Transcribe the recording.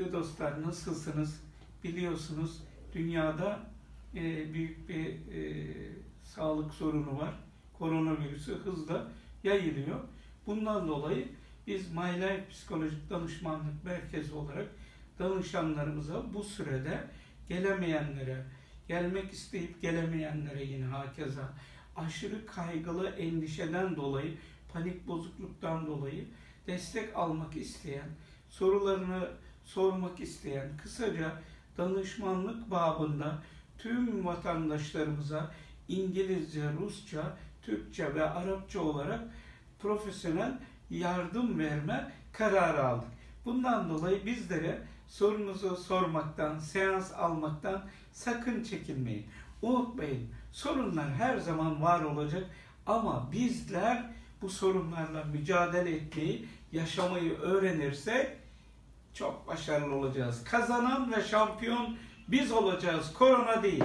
Kıymetli dostlar nasılsınız? Biliyorsunuz dünyada e, büyük bir e, sağlık sorunu var. Koronavirüsü hızla yayılıyor. Bundan dolayı biz My Psikolojik Danışmanlık Merkezi olarak danışanlarımıza bu sürede gelemeyenlere, gelmek isteyip gelemeyenlere yine hakeza aşırı kaygılı endişeden dolayı, panik bozukluktan dolayı destek almak isteyen, sorularını sormak isteyen, kısaca danışmanlık babında tüm vatandaşlarımıza İngilizce, Rusça, Türkçe ve Arapça olarak profesyonel yardım verme kararı aldık. Bundan dolayı bizlere sorunuzu sormaktan, seans almaktan sakın çekinmeyin. Unutmayın, sorunlar her zaman var olacak ama bizler bu sorunlarla mücadele etmeyi, yaşamayı öğrenirsek çok başarılı olacağız. Kazanan ve şampiyon biz olacağız, korona değil.